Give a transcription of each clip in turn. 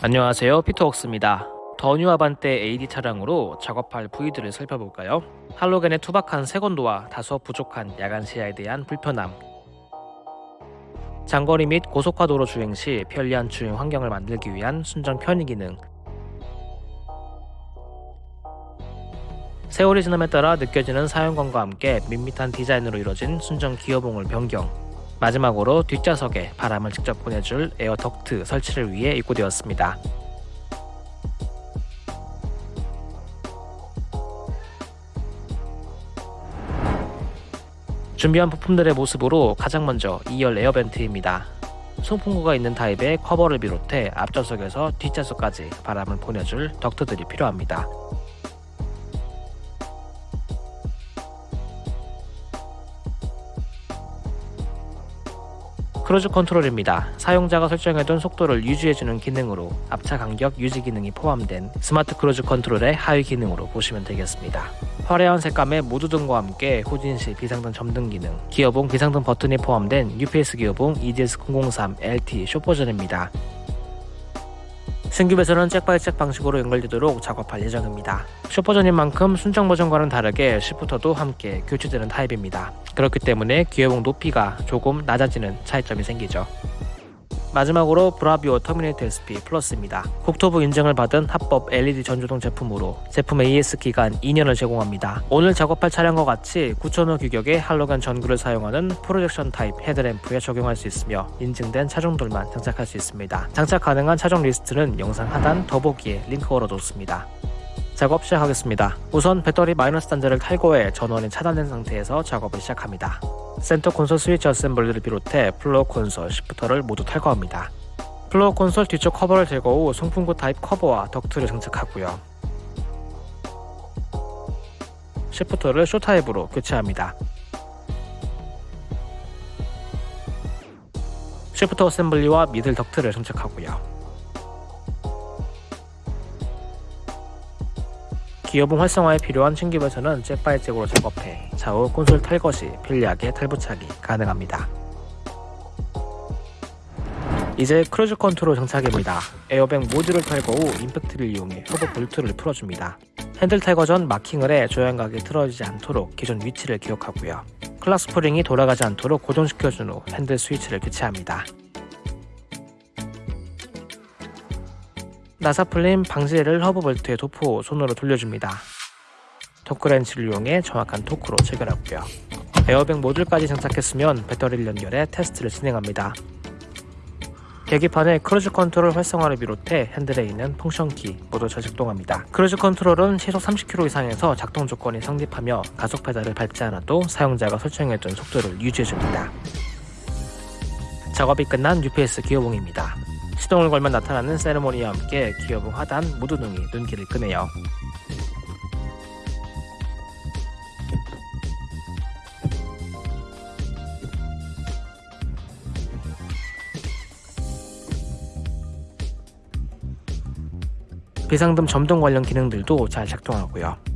안녕하세요. 피터웍스입니다. 더뉴 아반떼 AD 차량으로 작업할 부위들을 살펴볼까요? 할로겐의 투박한 색온도와 다소 부족한 야간 시야에 대한 불편함. 장거리 및 고속화도로 주행 시 편리한 주행 환경을 만들기 위한 순정 편의 기능. 세월이 지남에 따라 느껴지는 사용감과 함께 밋밋한 디자인으로 이뤄진 순정 기어봉을 변경 마지막으로 뒷좌석에 바람을 직접 보내줄 에어 덕트 설치를 위해 입고되었습니다. 준비한 부품들의 모습으로 가장 먼저 2열 air vent입니다. 송풍구가 있는 타입의 커버를 비롯해 앞좌석에서 뒷좌석까지 바람을 보내줄 덕트들이 필요합니다. 크루즈 컨트롤입니다. 사용자가 설정해둔 속도를 유지해주는 기능으로 앞차 간격 유지 기능이 포함된 스마트 크루즈 컨트롤의 하위 기능으로 보시면 되겠습니다. 화려한 색감의 무드등과 함께 후진시 비상등 점등 기능, 기어봉 비상등 버튼이 포함된 UPS 기어봉 EDS003 LT 쇼 버전입니다. 신규 배선은 jack by jack 방식으로 연결되도록 작업할 예정입니다. short 버전인 만큼 순정 버전과는 다르게 shifter도 함께 교체되는 타입입니다. 그렇기 때문에 기어봉 높이가 조금 낮아지는 차이점이 생기죠. 마지막으로 브라비오 터미네이터 SP 플러스입니다. 국토부 인증을 받은 합법 LED 전조등 제품으로 제품 AS 기간 2년을 제공합니다. 오늘 작업할 차량과 같이 9005 규격의 할로겐 전구를 사용하는 프로젝션 타입 헤드램프에 적용할 수 있으며 인증된 차종들만 장착할 수 있습니다. 장착 가능한 차종 리스트는 영상 하단 더보기에 링크 걸어뒀습니다. 작업 시작하겠습니다. 우선 배터리 마이너스 단자를 탈거해 전원이 차단된 상태에서 작업을 시작합니다. 센터 콘솔 스위치 어셈블리를 비롯해 플로어 콘솔, shifter를 모두 탈거합니다. 플로어 콘솔 뒤쪽 커버를 제거 후 송풍구 타입 커버와 덕트를 장착하고요. shifter를 short 타입으로 교체합니다. shifter assembly와 미들 덕트를 장착하고요. 기어봉 활성화에 필요한 신기배선은 잭바이잭으로 작업해 좌우 콘솔 시 편리하게 탈부착이 가능합니다. 이제 크루즈 컨트롤 장착입니다. 에어백 모듈을 탈거 후 임팩트를 이용해 허브 볼트를 풀어줍니다. 핸들 탈거 전 마킹을 해 조향각이 틀어지지 않도록 기존 위치를 기억하고요. clock spring이 돌아가지 않도록 고정시켜준 후 핸들 스위치를 교체합니다. 나사풀림 방지제를 허브 볼트에 도포 손으로 돌려줍니다. 토크렌치를 이용해 정확한 토크로 체결하고요. 에어백 모듈까지 장착했으면 배터리를 연결해 테스트를 진행합니다. 계기판에 크루즈 컨트롤 활성화를 비롯해 핸들에 있는 function key 모두 잘 작동합니다. 크루즈 컨트롤은 시속 30km 이상에서 작동 조건이 성립하며 가속 페달을 밟지 않아도 사용자가 설정해둔 속도를 유지해줍니다. 작업이 끝난 UPS 기어봉입니다. 시동을 걸면 나타나는 세레모니와 함께 기어봉 하단 무드등이 눈길을 끄네요. 비상등 점등 관련 기능들도 잘 작동하고요.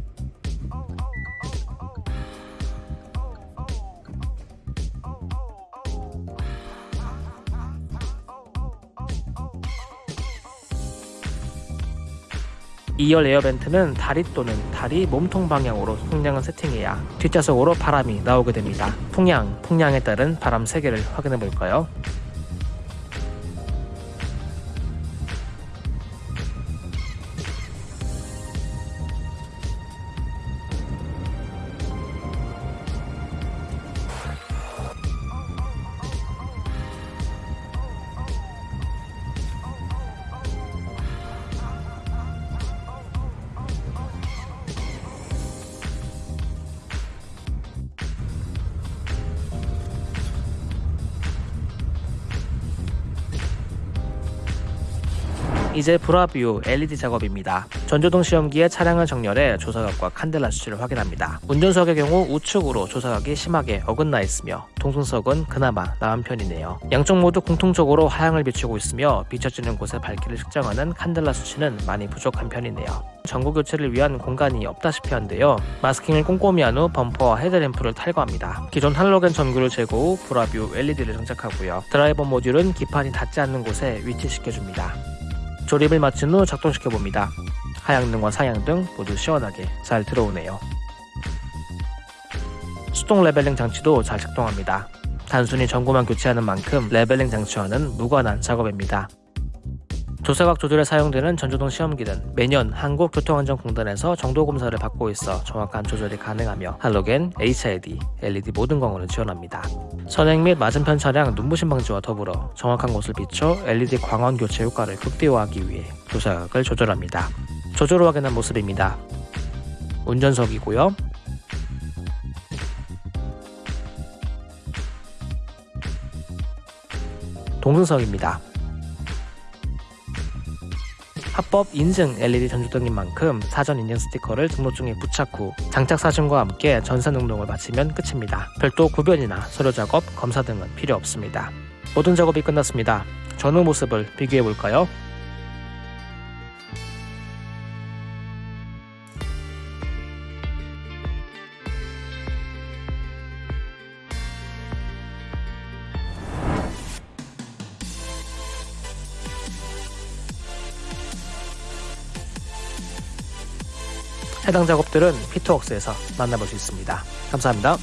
2열 에어벤트는 다리 또는 다리 몸통 방향으로 풍량을 세팅해야 뒷좌석으로 바람이 나오게 됩니다. 풍량, 풍량에 따른 바람 세개를 확인해 볼까요? 이제 브라비오 LED 작업입니다. 전조등 시험기에 차량을 정렬해 조사각과 칸델라 수치를 확인합니다. 운전석의 경우 우측으로 조사각이 심하게 어긋나 있으며 동승석은 그나마 나은 편이네요. 양쪽 모두 공통적으로 하향을 비추고 있으며 비춰지는 곳의 밝기를 측정하는 칸델라 수치는 많이 부족한 편이네요. 전구 교체를 위한 공간이 없다시피 한데요. 마스킹을 꼼꼼히 한 후 범퍼와 헤드램프를 탈거합니다. 기존 할로겐 전구를 제거 후 브라비오 LED를 장착하고요. 드라이버 모듈은 기판이 닿지 않는 곳에 위치시켜줍니다. 조립을 마친 후 작동시켜 봅니다. 하향등과 상향등 모두 시원하게 잘 들어오네요. 수동 leveling 장치도 잘 작동합니다. 단순히 전구만 교체하는 만큼 leveling 장치와는 무관한 작업입니다. 조사각 조절에 사용되는 전조등 시험기는 매년 한국교통안전공단에서 정도 검사를 받고 있어 정확한 조절이 가능하며 할로겐, HID, LED 모든 광원을 지원합니다. 선행 및 맞은편 차량 눈부심 방지와 더불어 정확한 곳을 비춰 LED 광원 교체 효과를 극대화하기 위해 조사각을 조절합니다. 조절 후 확인한 모습입니다. 운전석이고요. 동승석입니다. 합법 인증 LED 전조등인 만큼 사전 인증 스티커를 등록증에 부착 후 장착 사진과 함께 전사 등록을 마치면 끝입니다. 별도 구변이나 서류 작업, 검사 등은 필요 없습니다. 모든 작업이 끝났습니다. 전후 모습을 비교해 볼까요? 해당 작업들은 피트웍스에서 만나볼 수 있습니다. 감사합니다.